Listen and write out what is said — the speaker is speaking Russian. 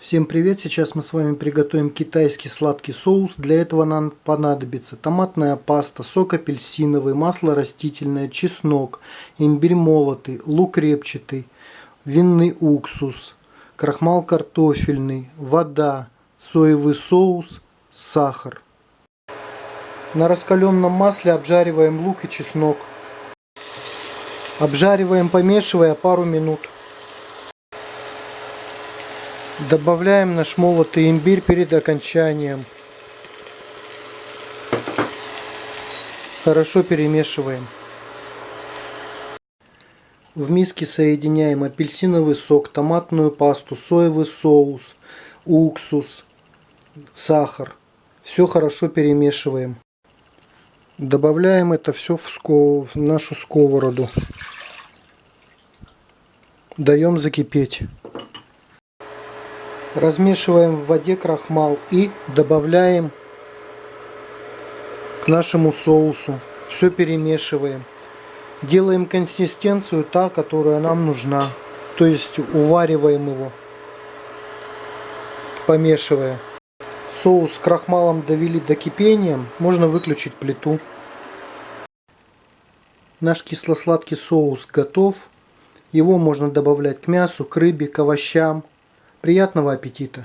Всем привет! Сейчас мы с вами приготовим китайский сладкий соус. Для этого нам понадобится томатная паста, сок апельсиновый, масло растительное, чеснок, имбирь молотый, лук репчатый, винный уксус, крахмал картофельный, вода, соевый соус, сахар. На раскаленном масле обжариваем лук и чеснок. Обжариваем, помешивая пару минут. Добавляем наш молотый имбирь перед окончанием. Хорошо перемешиваем. В миске соединяем апельсиновый сок, томатную пасту, соевый соус, уксус, сахар. Все хорошо перемешиваем. Добавляем это все в, сков... в нашу сковороду. Даем закипеть. Размешиваем в воде крахмал и добавляем к нашему соусу. Все перемешиваем. Делаем консистенцию та, которая нам нужна. То есть увариваем его, помешивая. Соус с крахмалом довели до кипения, можно выключить плиту. Наш кисло-сладкий соус готов. Его можно добавлять к мясу, к рыбе, к овощам. Приятного аппетита!